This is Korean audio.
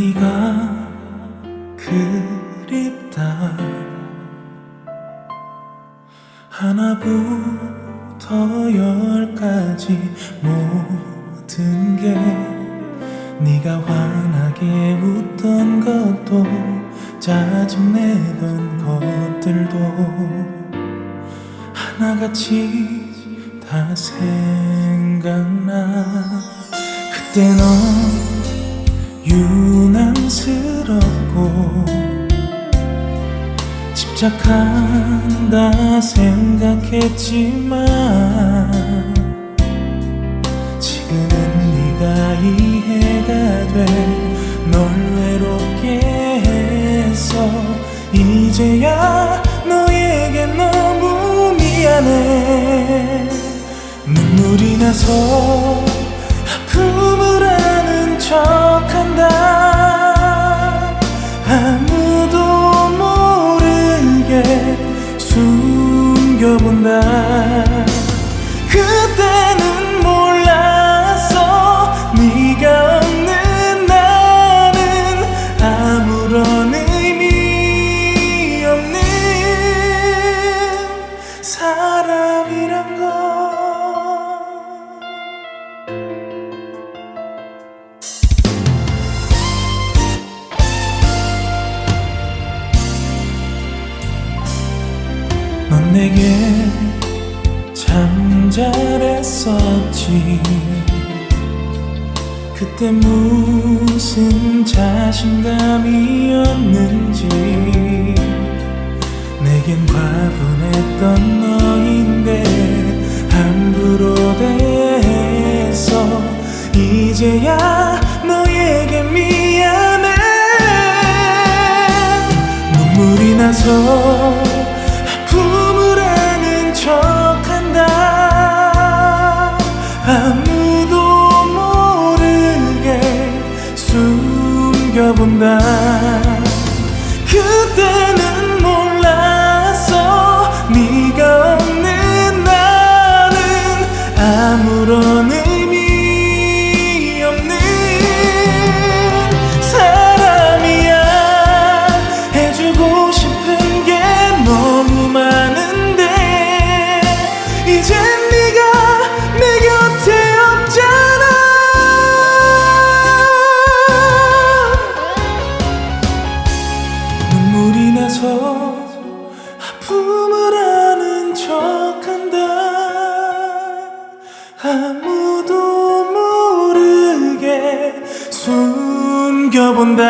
네가 그립다. 하나부터 열까지 모든 게 네가 환하게 웃던 것도 짜증내던 것들도 하나같이 다 생각나. 그때 넌 유난스럽고 집착한다 생각했지만 지금은 네가 이해가 돼. 널 외롭게 해서 이제야 너에게 너무 미안해. 눈물이 나서 아무도 모르게 숨겨본다 넌 내게 참 잘했었지. 그때 무슨 자신감이었는지. 내겐 과분했던 너인데 함부로 대해서 이제야 너에게 미안해. 눈물이 나서 본다 나서 아픔을 아는 척한다. 아무도 모르게 숨겨본다